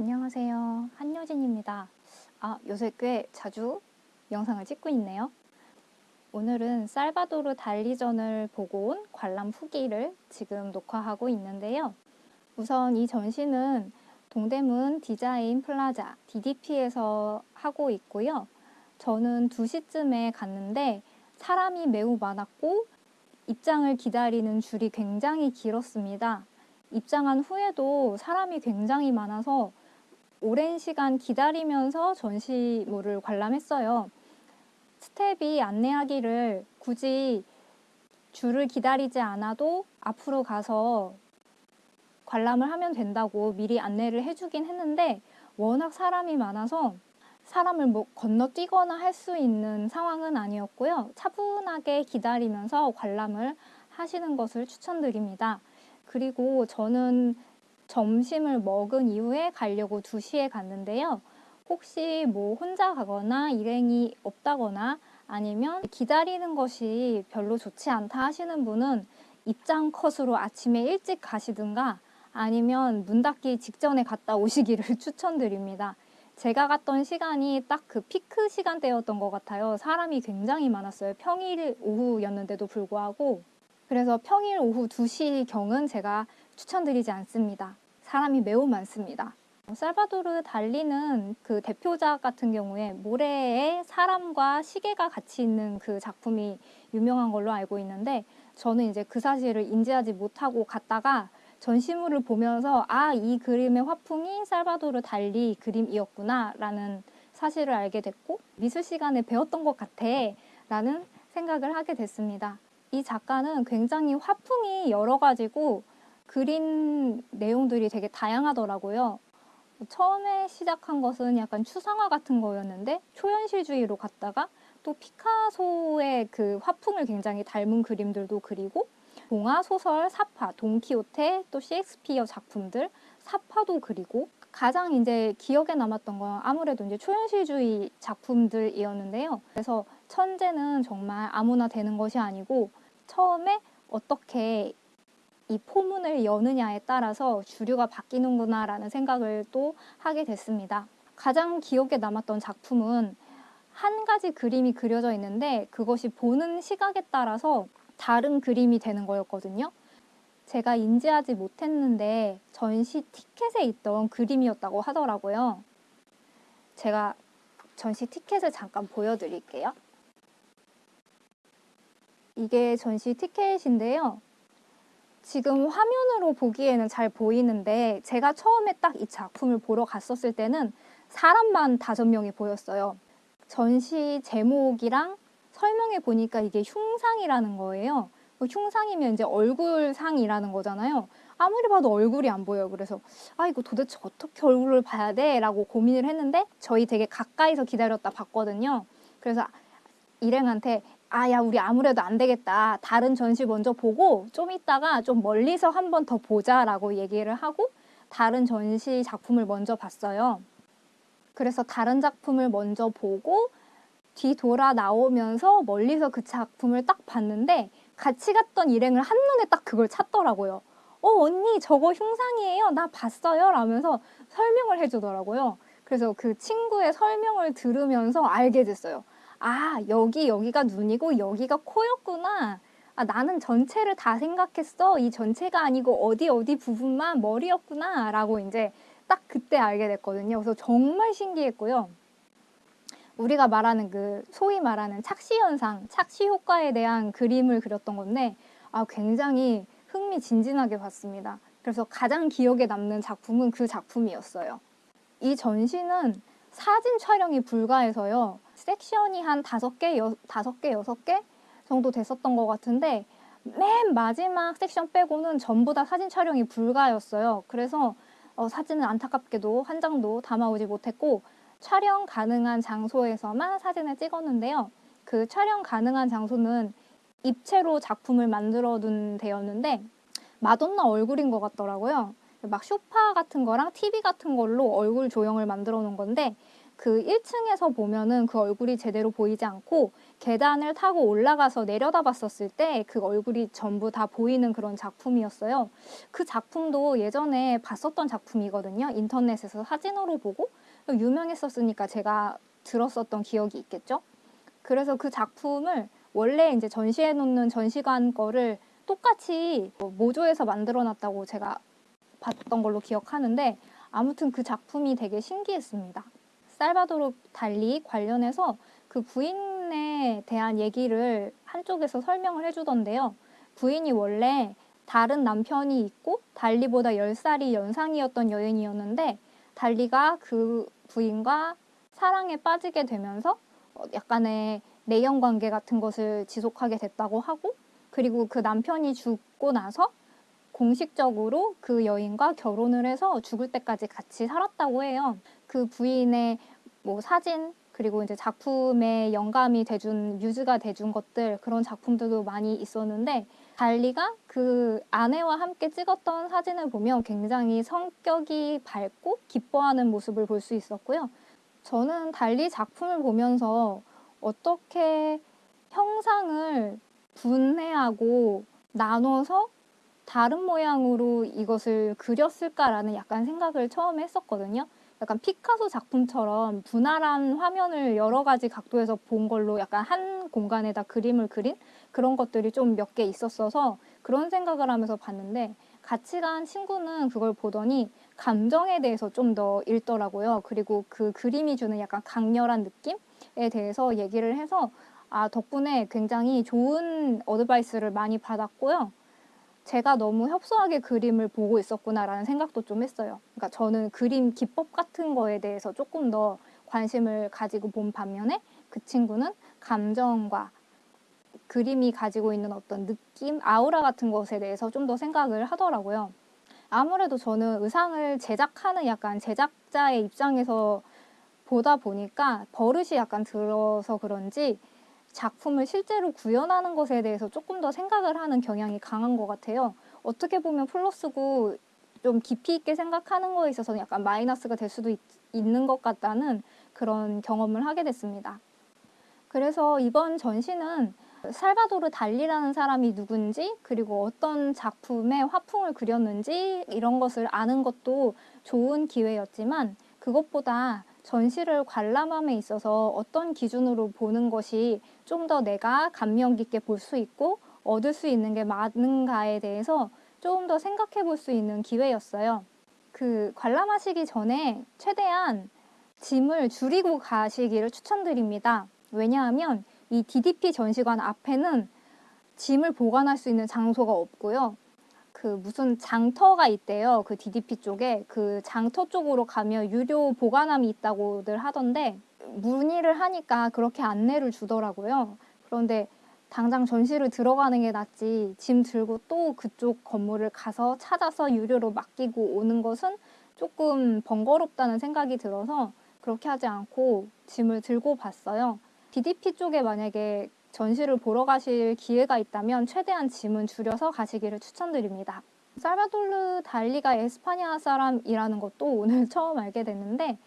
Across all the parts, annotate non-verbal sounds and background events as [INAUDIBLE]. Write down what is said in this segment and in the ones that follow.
안녕하세요. 한효진입니다. 아, 요새 꽤 자주 영상을 찍고 있네요. 오늘은 살바도르 달리전을 보고 온 관람 후기를 지금 녹화하고 있는데요. 우선 이 전시는 동대문 디자인 플라자 DDP에서 하고 있고요. 저는 2시쯤에 갔는데 사람이 매우 많았고 입장을 기다리는 줄이 굉장히 길었습니다. 입장한 후에도 사람이 굉장히 많아서 오랜 시간 기다리면서 전시물을 관람했어요. 스텝이 안내하기를 굳이 줄을 기다리지 않아도 앞으로 가서 관람을 하면 된다고 미리 안내를 해주긴 했는데 워낙 사람이 많아서 사람을 뭐 건너뛰거나 할 수 있는 상황은 아니었고요. 차분하게 기다리면서 관람을 하시는 것을 추천드립니다. 그리고 저는 점심을 먹은 이후에 가려고 2시에 갔는데요. 혹시 뭐 혼자 가거나 일행이 없다거나 아니면 기다리는 것이 별로 좋지 않다 하시는 분은 입장 컷으로 아침에 일찍 가시든가 아니면 문 닫기 직전에 갔다 오시기를 [LAUGHS] 추천드립니다. 제가 갔던 시간이 딱 그 피크 시간대였던 것 같아요. 사람이 굉장히 많았어요. 평일 오후였는데도 불구하고 그래서 평일 오후 2시경은 제가 추천드리지 않습니다. 사람이 매우 많습니다. 살바도르 달리는 그 대표작 같은 경우에 모래에 사람과 시계가 같이 있는 그 작품이 유명한 걸로 알고 있는데 저는 이제 그 사실을 인지하지 못하고 갔다가 전시물을 보면서 아, 이 그림의 화풍이 살바도르 달리 그림이었구나 라는 사실을 알게 됐고 미술 시간에 배웠던 것 같아 라는 생각을 하게 됐습니다. 이 작가는 굉장히 화풍이 여러 가지고 그린 내용들이 되게 다양하더라고요. 처음에 시작한 것은 약간 추상화 같은 거였는데 초현실주의로 갔다가 또 피카소의 그 화풍을 굉장히 닮은 그림들도 그리고 동화 소설 사파, 돈키호테, 또 셰익스피어 작품들 사파도 그리고 가장 이제 기억에 남았던 건 아무래도 이제 초현실주의 작품들이었는데요. 그래서 천재는 정말 아무나 되는 것이 아니고 처음에 어떻게 이 포문을 여느냐에 따라서 주류가 바뀌는구나 라는 생각을 또 하게 됐습니다. 가장 기억에 남았던 작품은 한 가지 그림이 그려져 있는데 그것이 보는 시각에 따라서 다른 그림이 되는 거였거든요. 제가 인지하지 못했는데 전시 티켓에 있던 그림이었다고 하더라고요. 제가 전시 티켓을 잠깐 보여드릴게요. 이게 전시 티켓인데요. 지금 화면으로 보기에는 잘 보이는데 제가 처음에 딱 이 작품을 보러 갔었을 때는 사람만 다섯 명이 보였어요. 전시 제목이랑 설명해 보니까 이게 흉상이라는 거예요. 뭐 흉상이면 이제 얼굴상이라는 거잖아요. 아무리 봐도 얼굴이 안 보여요. 그래서 아 이거 도대체 어떻게 얼굴을 봐야 돼? 라고 고민을 했는데 저희 되게 가까이서 기다렸다 봤거든요. 그래서 일행한테 아 야 우리 아무래도 안 되겠다. 다른 전시 먼저 보고 좀 있다가 좀 멀리서 한 번 더 보자라고 얘기를 하고 다른 전시 작품을 먼저 봤어요. 그래서 다른 작품을 먼저 보고 뒤돌아 나오면서 멀리서 그 작품을 딱 봤는데 같이 갔던 일행을 한눈에 딱 그걸 찾더라고요. 어 언니 저거 흉상이에요. 나 봤어요. 라면서 설명을 해주더라고요. 그래서 그 친구의 설명을 들으면서 알게 됐어요. 아 여기 여기가 눈이고 여기가 코였구나. 아 나는 전체를 다 생각했어. 이 전체가 아니고 어디 어디 부분만 머리였구나. 라고 이제 딱 그때 알게 됐거든요. 그래서 정말 신기했고요. 우리가 말하는 그 소위 말하는 착시 현상, 착시 효과에 대한 그림을 그렸던 건데 아 굉장히 흥미진진하게 봤습니다. 그래서 가장 기억에 남는 작품은 그 작품이었어요. 이 전시는 사진 촬영이 불가해서요. 섹션이 한 다섯 개, 다섯 개, 여섯 개 정도 됐었던 것 같은데 맨 마지막 섹션 빼고는 전부 다 사진 촬영이 불가였어요. 그래서 어, 사진은 안타깝게도 한 장도 담아오지 못했고 촬영 가능한 장소에서만 사진을 찍었는데요. 그 촬영 가능한 장소는 입체로 작품을 만들어 둔 데였는데 마돈나 얼굴인 것 같더라고요. 막 쇼파 같은 거랑 TV 같은 걸로 얼굴 조형을 만들어 놓은 건데 그 1층에서 보면은 그 얼굴이 제대로 보이지 않고 계단을 타고 올라가서 내려다 봤었을 때 그 얼굴이 전부 다 보이는 그런 작품이었어요. 그 작품도 예전에 봤었던 작품이거든요. 인터넷에서 사진으로 보고 유명했었으니까 제가 들었었던 기억이 있겠죠. 그래서 그 작품을 원래 이제 전시해 놓는 전시관 거를 똑같이 뭐 모조해서 만들어 놨다고 제가 봤던 걸로 기억하는데 아무튼 그 작품이 되게 신기했습니다. 살바도르 달리 관련해서 그 부인에 대한 얘기를 한쪽에서 설명을 해주던데요. 부인이 원래 다른 남편이 있고 달리보다 10살이 연상이었던 여인이었는데 달리가 그 부인과 사랑에 빠지게 되면서 어, 약간의 내연 관계 같은 것을 지속하게 됐다고 하고 그리고 그 남편이 죽고 나서 공식적으로 그 여인과 결혼을 해서 죽을 때까지 같이 살았다고 해요. 그 부인의 뭐 사진 그리고 이제 작품에 영감이 돼준 뮤즈가 돼준 것들 그런 작품들도 많이 있었는데 달리가 그 아내와 함께 찍었던 사진을 보면 굉장히 성격이 밝고 기뻐하는 모습을 볼 수 있었고요. 저는 달리 작품을 보면서 어떻게 형상을 분해하고 나눠서 다른 모양으로 이것을 그렸을까라는 약간 생각을 처음에 했었거든요. 약간 피카소 작품처럼 분할한 화면을 여러 가지 각도에서 본 걸로 약간 한 공간에다 그림을 그린 그런 것들이 좀 몇 개 있었어서 그런 생각을 하면서 봤는데 같이 간 친구는 그걸 보더니 감정에 대해서 좀 더 읽더라고요. 그리고 그 그림이 주는 약간 강렬한 느낌에 대해서 얘기를 해서 아, 덕분에 굉장히 좋은 어드바이스를 많이 받았고요. 제가 너무 협소하게 그림을 보고 있었구나라는 생각도 좀 했어요. 그러니까 저는 그림 기법 같은 거에 대해서 조금 더 관심을 가지고 본 반면에 그 친구는 감정과 그림이 가지고 있는 어떤 느낌, 아우라 같은 것에 대해서 좀 더 생각을 하더라고요. 아무래도 저는 의상을 제작하는 약간 제작자의 입장에서 보다 보니까 버릇이 약간 들어서 그런지 작품을 실제로 구현하는 것에 대해서 조금 더 생각을 하는 경향이 강한 것 같아요. 어떻게 보면 플러스고 좀 깊이 있게 생각하는 거에 있어서는 약간 마이너스가 될 수도 있, 있는 것 같다는 그런 경험을 하게 됐습니다. 그래서 이번 전시는 살바도르 달리라는 사람이 누군지 그리고 어떤 작품의 화풍을 그렸는지 이런 것을 아는 것도 좋은 기회였지만 그것보다 전시를 관람함에 있어서 어떤 기준으로 보는 것이 좀 더 내가 감명 깊게 볼 수 있고 얻을 수 있는 게 많은가에 대해서 조금 더 생각해 볼 수 있는 기회였어요. 그 관람하시기 전에 최대한 짐을 줄이고 가시기를 추천드립니다. 왜냐하면 이 DDP 전시관 앞에는 짐을 보관할 수 있는 장소가 없고요. 그 무슨 장터가 있대요. 그 DDP 쪽에 그 장터 쪽으로 가면 유료 보관함이 있다고들 하던데 문의를 하니까 그렇게 안내를 주더라고요. 그런데 당장 전시를 들어가는 게 낫지 짐 들고 또 그쪽 건물을 가서 찾아서 유료로 맡기고 오는 것은 조금 번거롭다는 생각이 들어서 그렇게 하지 않고 짐을 들고 봤어요. DDP 쪽에 만약에 전시를 보러 가실 기회가 있다면 최대한 짐은 줄여서 가시기를 추천드립니다. 살바돌르 달리가 에스파냐 사람이라는 것도 오늘 [LAUGHS] 처음 알게 됐는데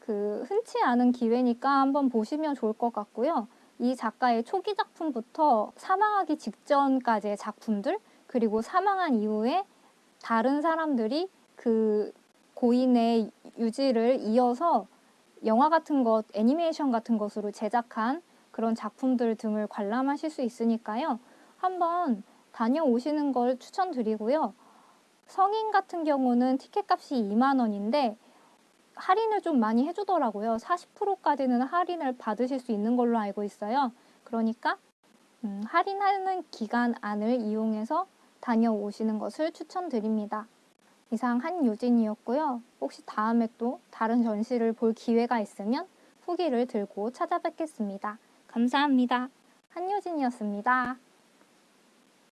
그 흔치 않은 기회니까 한번 보시면 좋을 것 같고요. 이 작가의 초기 작품부터 사망하기 직전까지의 작품들 그리고 사망한 이후에 다른 사람들이 그 고인의 유지를 이어서 영화 같은 것, 애니메이션 같은 것으로 제작한 그런 작품들 등을 관람하실 수 있으니까요. 한번 다녀오시는 걸 추천드리고요. 성인 같은 경우는 티켓 값이 2만 원인데 할인을 좀 많이 해주더라고요. 40%까지는 할인을 받으실 수 있는 걸로 알고 있어요. 그러니까 음, 할인하는 기간 안을 이용해서 다녀오시는 것을 추천드립니다. 이상 한유진이었고요. 혹시 다음에 또 다른 전시를 볼 기회가 있으면 후기를 들고 찾아뵙겠습니다. 감사합니다. 한효진이었습니다.